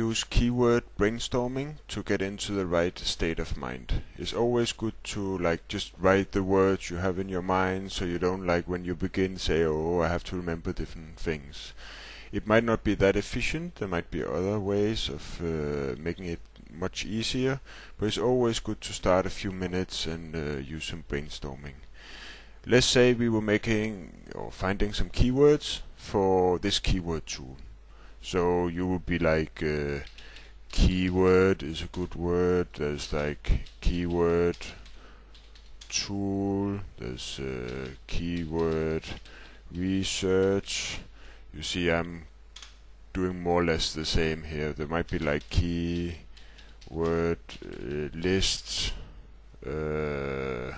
use keyword brainstorming to get into the right state of mind. It's always good to like just write the words you have in your mind so you don't like when you begin say oh I have to remember different things. It might not be that efficient, there might be other ways of uh, making it much easier, but it's always good to start a few minutes and uh, use some brainstorming. Let's say we were making or finding some keywords for this keyword tool. So you would be like, uh, keyword is a good word. There's like keyword tool. There's uh, keyword research. You see, I'm doing more or less the same here. There might be like keyword uh, lists uh,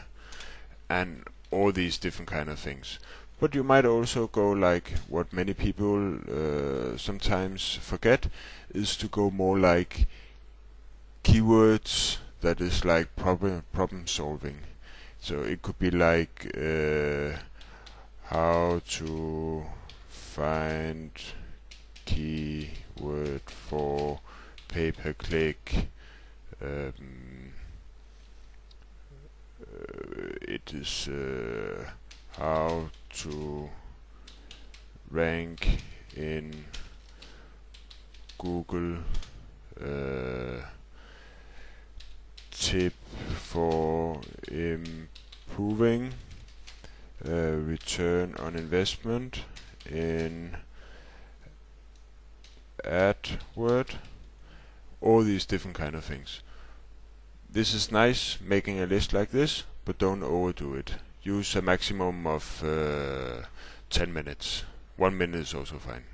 and all these different kind of things. But you might also go like what many people uh, sometimes forget is to go more like keywords that is like problem problem solving. So it could be like uh, how to find keyword for pay per click. Um, uh, it is uh, how to rank in Google uh, tip for improving uh, return on investment in AdWord all these different kind of things. This is nice making a list like this but don't overdo it use a maximum of uh, 10 minutes. One minute is also fine.